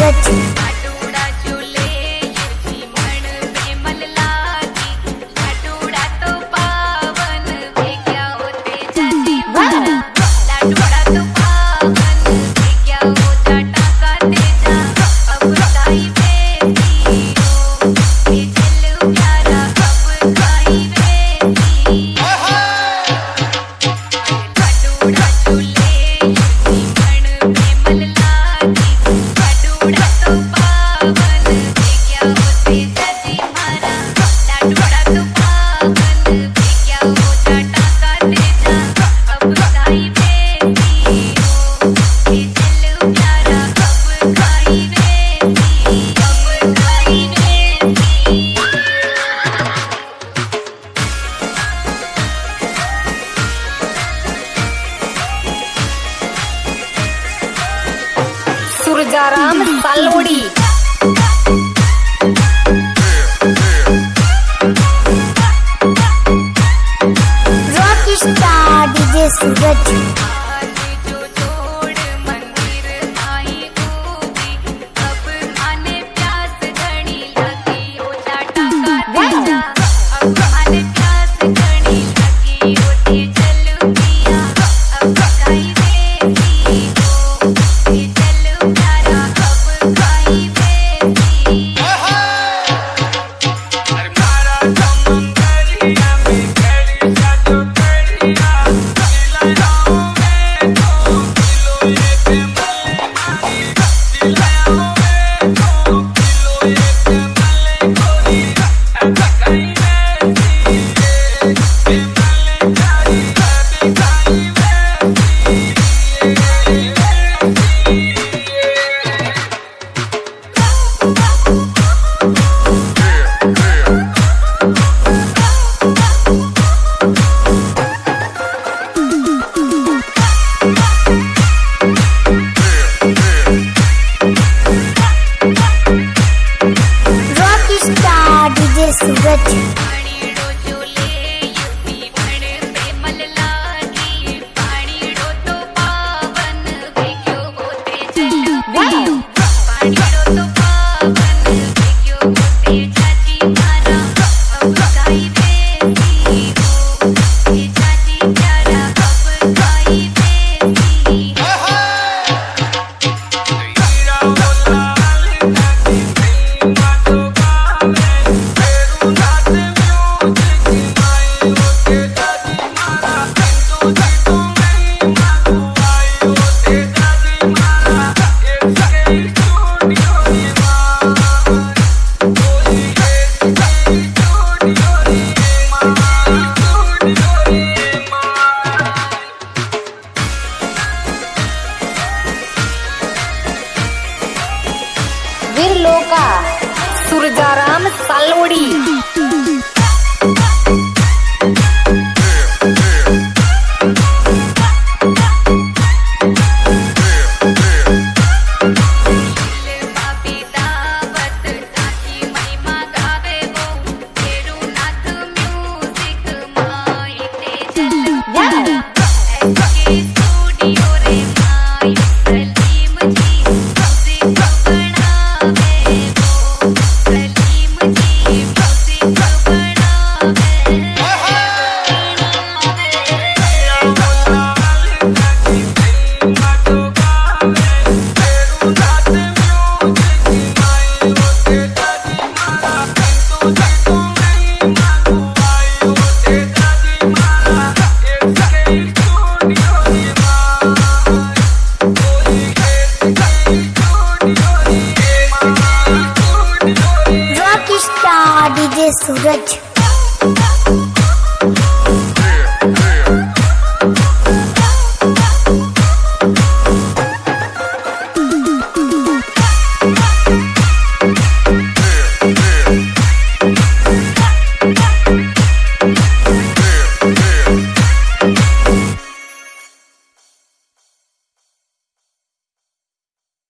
get it. Siyaram Salodi rock star DJ Suraj. लोका Surjaram Salodi. DJ सूरज